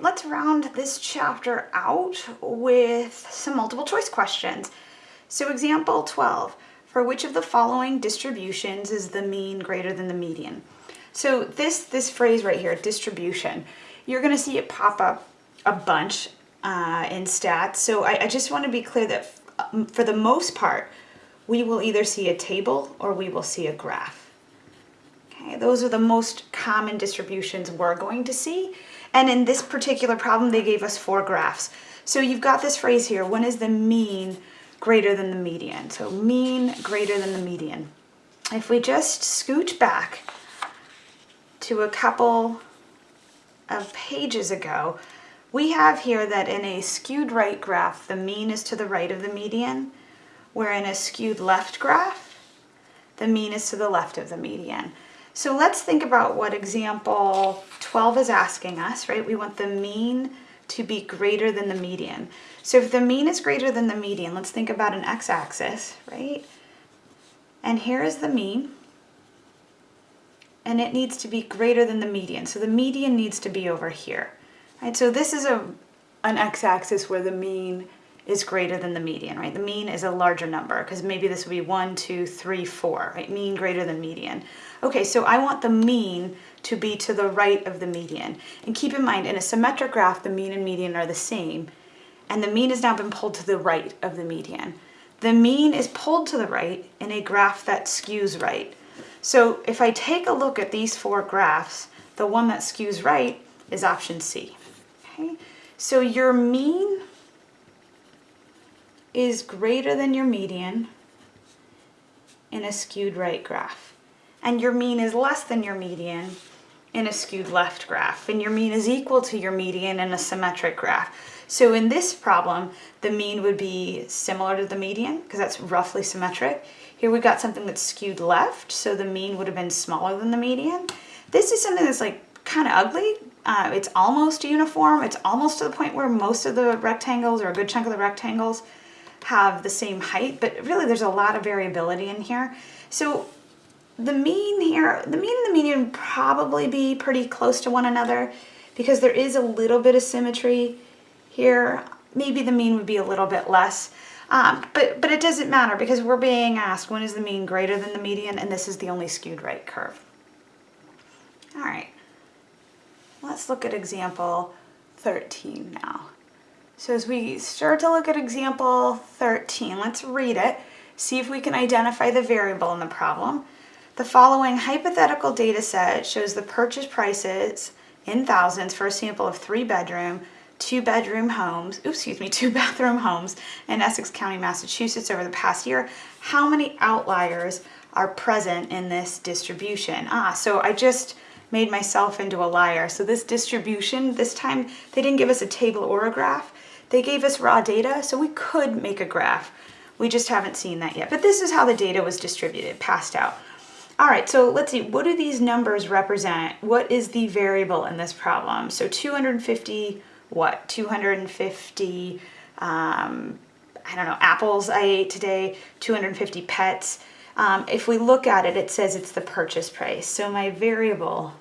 let's round this chapter out with some multiple choice questions. So example 12, for which of the following distributions is the mean greater than the median? So this, this phrase right here, distribution, you're gonna see it pop up a bunch uh, in stats. So I, I just wanna be clear that um, for the most part, we will either see a table or we will see a graph. Okay, those are the most common distributions we're going to see. And in this particular problem, they gave us four graphs. So you've got this phrase here, when is the mean greater than the median? So mean greater than the median. If we just scooch back to a couple of pages ago, we have here that in a skewed right graph, the mean is to the right of the median, where in a skewed left graph, the mean is to the left of the median. So let's think about what example 12 is asking us, right? We want the mean to be greater than the median. So if the mean is greater than the median, let's think about an x-axis, right? And here is the mean, and it needs to be greater than the median. So the median needs to be over here, right? So this is a an x-axis where the mean is greater than the median, right? The mean is a larger number because maybe this would be one, two, three, four, right? Mean greater than median. Okay, so I want the mean to be to the right of the median. And keep in mind, in a symmetric graph, the mean and median are the same, and the mean has now been pulled to the right of the median. The mean is pulled to the right in a graph that skews right. So if I take a look at these four graphs, the one that skews right is option C. Okay? So your mean is greater than your median in a skewed right graph. And your mean is less than your median in a skewed left graph. And your mean is equal to your median in a symmetric graph. So in this problem, the mean would be similar to the median because that's roughly symmetric. Here we've got something that's skewed left, so the mean would have been smaller than the median. This is something that's like kind of ugly. Uh, it's almost uniform. It's almost to the point where most of the rectangles or a good chunk of the rectangles have the same height, but really there's a lot of variability in here. So the mean here, the mean and the median probably be pretty close to one another because there is a little bit of symmetry here. Maybe the mean would be a little bit less, um, but, but it doesn't matter because we're being asked when is the mean greater than the median and this is the only skewed right curve. All right, let's look at example 13 now. So as we start to look at example 13, let's read it, see if we can identify the variable in the problem. The following hypothetical data set shows the purchase prices in thousands for a sample of three bedroom, two bedroom homes, oops, excuse me, two bathroom homes in Essex County, Massachusetts over the past year. How many outliers are present in this distribution? Ah, so I just made myself into a liar. So this distribution, this time they didn't give us a table or a graph. They gave us raw data, so we could make a graph. We just haven't seen that yet. But this is how the data was distributed, passed out. All right, so let's see, what do these numbers represent? What is the variable in this problem? So 250, what? 250, um, I don't know, apples I ate today, 250 pets. Um, if we look at it, it says it's the purchase price. So my variable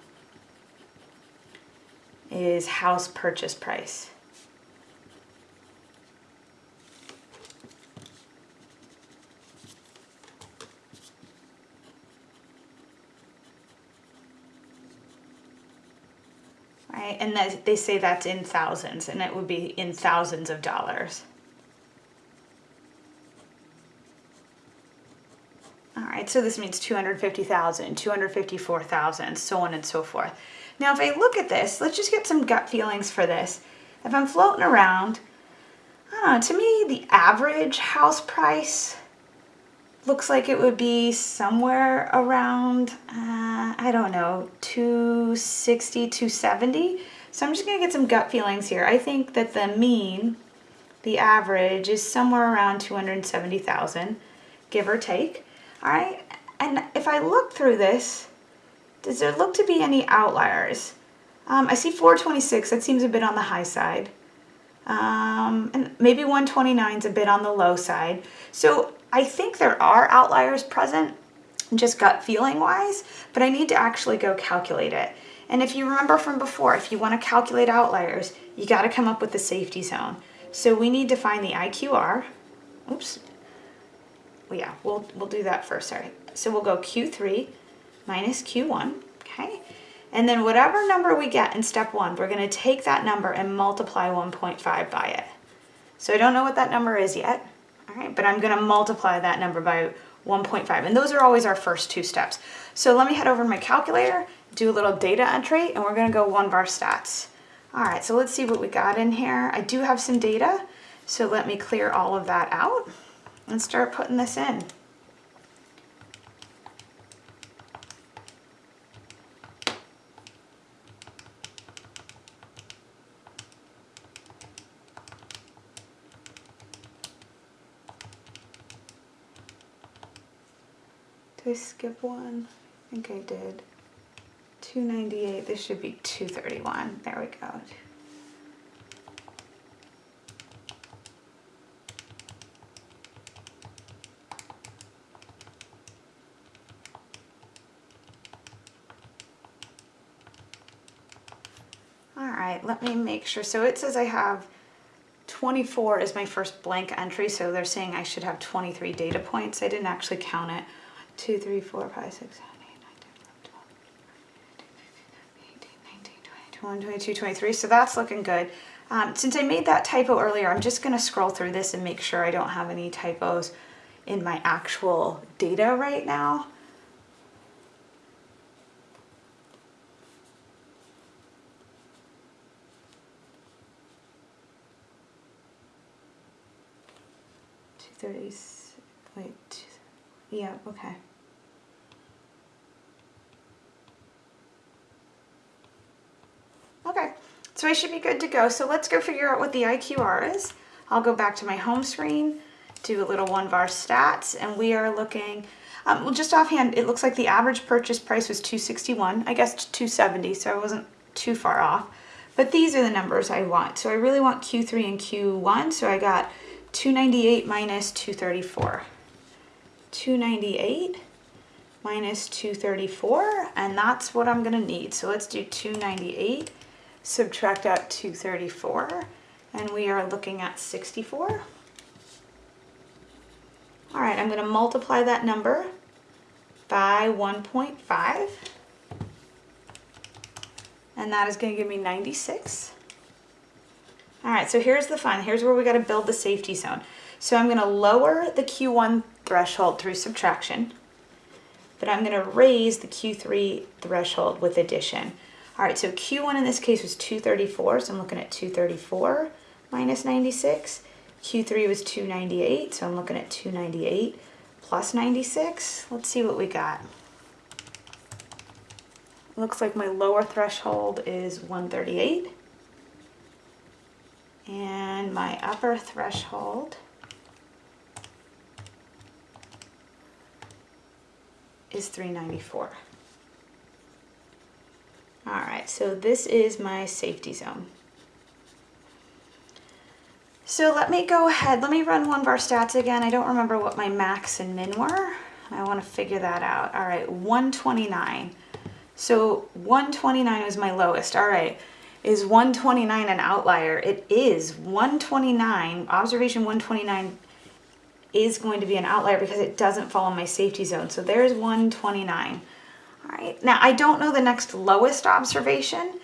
is house purchase price. Right? And that, they say that's in thousands, and it would be in thousands of dollars. All right, so this means 250,000, 254,000, so on and so forth. Now, if I look at this, let's just get some gut feelings for this. If I'm floating around, know, to me, the average house price looks like it would be somewhere around, uh, I don't know, 260, 270. So I'm just gonna get some gut feelings here. I think that the mean, the average is somewhere around 270,000, give or take. All right, and if I look through this, does there look to be any outliers? Um, I see 426, that seems a bit on the high side. Um, and maybe 129 is a bit on the low side. So I think there are outliers present. just gut feeling wise, but I need to actually go calculate it. And if you remember from before, if you want to calculate outliers, you got to come up with the safety zone. So we need to find the IQR. Oops. Well, yeah, we'll, we'll do that first, sorry. So we'll go Q3 minus Q1, okay? And then whatever number we get in step one, we're gonna take that number and multiply 1.5 by it. So I don't know what that number is yet, all right, but I'm gonna multiply that number by 1.5. And those are always our first two steps. So let me head over to my calculator, do a little data entry, and we're gonna go one var stats. All right, so let's see what we got in here. I do have some data, so let me clear all of that out and start putting this in. Skip one? I think I did. 298, this should be 231. There we go. All right, let me make sure. So it says I have 24 is my first blank entry, so they're saying I should have 23 data points. I didn't actually count it. 2, 3, 4, 5, 6, 7, 8, 9, 10, 11, 12, 13, 14, 15, 16, 17, 18, 19, 20, 21, 22, 23. So that's looking good. Um, since I made that typo earlier, I'm just going to scroll through this and make sure I don't have any typos in my actual data right now. Thirty. Wait. Yeah. Okay, so I should be good to go. So let's go figure out what the IQR is. I'll go back to my home screen, do a little one var stats, and we are looking, um, well just offhand, it looks like the average purchase price was 261, I guess 270, so I wasn't too far off. But these are the numbers I want. So I really want Q3 and Q1, so I got 298 minus 234. 298 minus 234, and that's what I'm gonna need. So let's do 298 subtract out 234, and we are looking at 64. All right, I'm going to multiply that number by 1.5, and that is going to give me 96. All right, so here's the fun. Here's where we got to build the safety zone. So I'm going to lower the Q1 threshold through subtraction, but I'm going to raise the Q3 threshold with addition. All right, so Q1 in this case was 234, so I'm looking at 234 minus 96. Q3 was 298, so I'm looking at 298 plus 96. Let's see what we got. Looks like my lower threshold is 138. And my upper threshold is 394. So this is my safety zone. So let me go ahead, let me run one of our stats again. I don't remember what my max and min were. I wanna figure that out. All right, 129. So 129 was my lowest. All right, is 129 an outlier? It is. 129, observation 129 is going to be an outlier because it doesn't fall in my safety zone. So there's 129. All right, now I don't know the next lowest observation.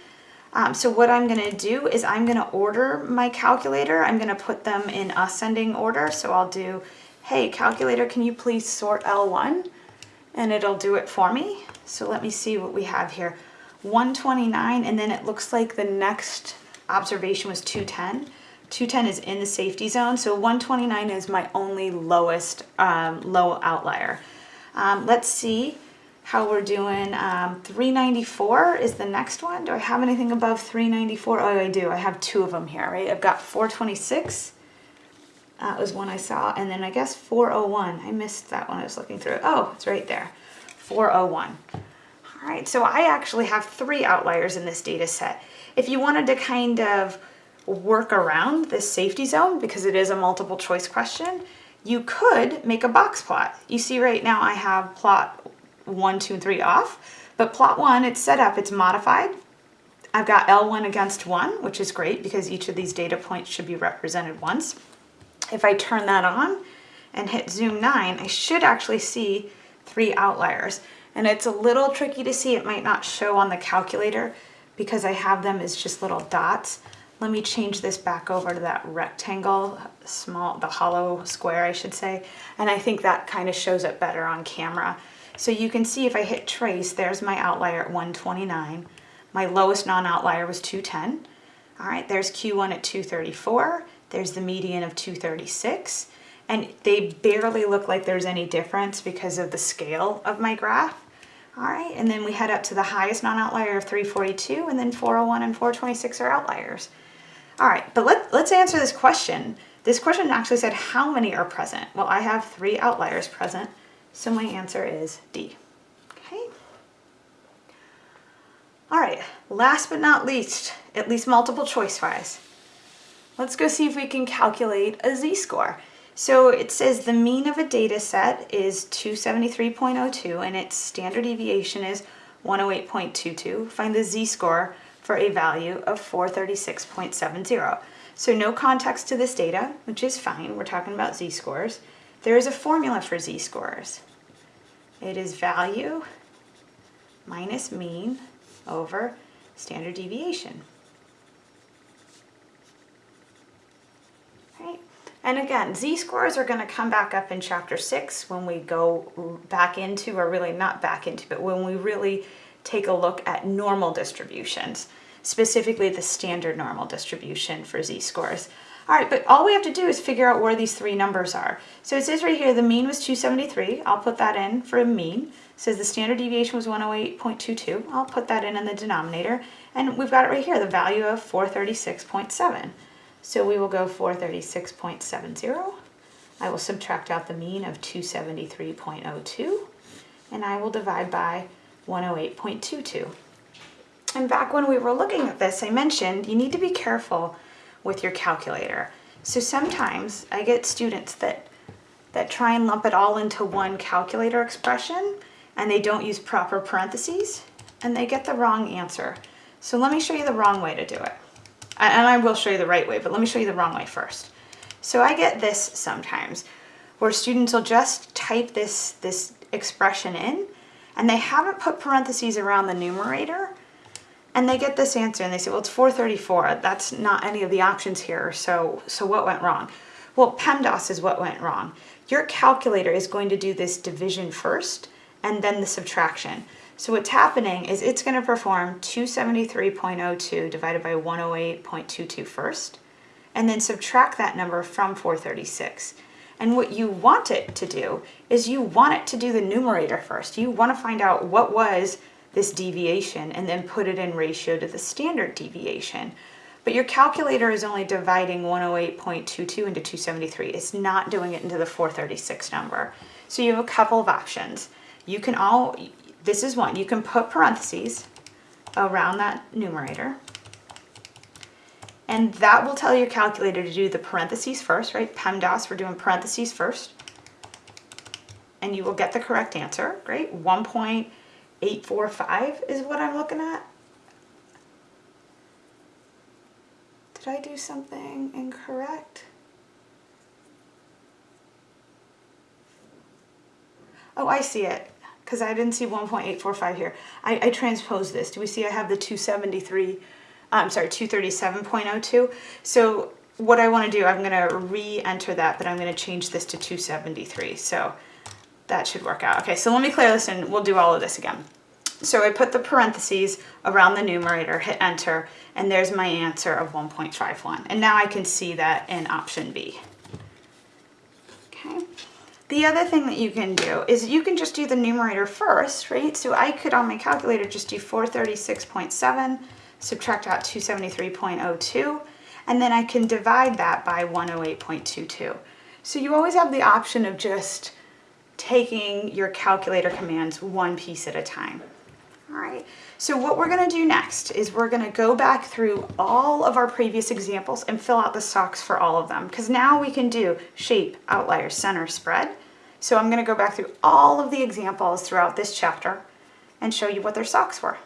Um, so what I'm gonna do is I'm gonna order my calculator. I'm gonna put them in ascending order. So I'll do, hey, calculator, can you please sort L1? And it'll do it for me. So let me see what we have here. 129, and then it looks like the next observation was 210. 210 is in the safety zone, so 129 is my only lowest um, low outlier. Um, let's see how we're doing. Um, 394 is the next one. Do I have anything above 394? Oh, I do. I have two of them here, right? I've got 426. That was one I saw. And then I guess 401. I missed that one I was looking through. Oh, it's right there. 401. All right, so I actually have three outliers in this data set. If you wanted to kind of work around this safety zone, because it is a multiple choice question, you could make a box plot. You see right now I have plot one, two, and three off. But plot one, it's set up, it's modified. I've got L1 against one, which is great because each of these data points should be represented once. If I turn that on and hit zoom nine, I should actually see three outliers. And it's a little tricky to see, it might not show on the calculator because I have them as just little dots. Let me change this back over to that rectangle, small, the hollow square, I should say. And I think that kind of shows it better on camera. So you can see if I hit trace, there's my outlier at 129. My lowest non-outlier was 210. All right, there's Q1 at 234. There's the median of 236. And they barely look like there's any difference because of the scale of my graph. All right, and then we head up to the highest non-outlier of 342, and then 401 and 426 are outliers. All right, but let, let's answer this question. This question actually said how many are present? Well, I have three outliers present, so my answer is D. Okay. All right, last but not least, at least multiple choice wise, let's go see if we can calculate a z-score. So it says the mean of a data set is 273.02 and its standard deviation is 108.22. Find the z-score for a value of 436.70. So no context to this data, which is fine. We're talking about z-scores. There is a formula for z-scores. It is value minus mean over standard deviation. And again, z-scores are going to come back up in chapter 6 when we go back into, or really not back into, but when we really take a look at normal distributions, specifically the standard normal distribution for z-scores. All right, but all we have to do is figure out where these three numbers are. So it says right here, the mean was 273. I'll put that in for a mean. It says the standard deviation was 108.22. I'll put that in in the denominator. And we've got it right here, the value of 436.7. So we will go 436.70. I will subtract out the mean of 273.02. And I will divide by 108.22. And back when we were looking at this, I mentioned you need to be careful with your calculator. So sometimes I get students that, that try and lump it all into one calculator expression and they don't use proper parentheses and they get the wrong answer. So let me show you the wrong way to do it. And I will show you the right way, but let me show you the wrong way first. So I get this sometimes where students will just type this, this expression in and they haven't put parentheses around the numerator and they get this answer and they say, well, it's 434. That's not any of the options here. So, so what went wrong? Well, PEMDAS is what went wrong. Your calculator is going to do this division first and then the subtraction. So what's happening is it's going to perform 273.02 divided by 108.22 first, and then subtract that number from 436. And what you want it to do is you want it to do the numerator first. You want to find out what was this deviation and then put it in ratio to the standard deviation. But your calculator is only dividing 108.22 into 273. It's not doing it into the 436 number. So you have a couple of options. You can all, this is one, you can put parentheses around that numerator. And that will tell your calculator to do the parentheses first, right? PEMDAS, we're doing parentheses first. And you will get the correct answer, great. 845 is what I'm looking at. Did I do something incorrect? Oh, I see it, because I didn't see 1.845 here. I, I transposed this. Do we see I have the 273, uh, I'm sorry, 237.02? So what I want to do, I'm going to re-enter that, but I'm going to change this to 273. So that should work out. Okay, so let me clear this and we'll do all of this again. So I put the parentheses around the numerator, hit enter, and there's my answer of 1.51. And now I can see that in option B. Okay. The other thing that you can do is you can just do the numerator first, right? So I could on my calculator just do 436.7, subtract out 273.02, and then I can divide that by 108.22. So you always have the option of just taking your calculator commands one piece at a time. All right, so what we're gonna do next is we're gonna go back through all of our previous examples and fill out the SOCS for all of them because now we can do shape, outlier, center, spread. So I'm going to go back through all of the examples throughout this chapter and show you what their SOCS were.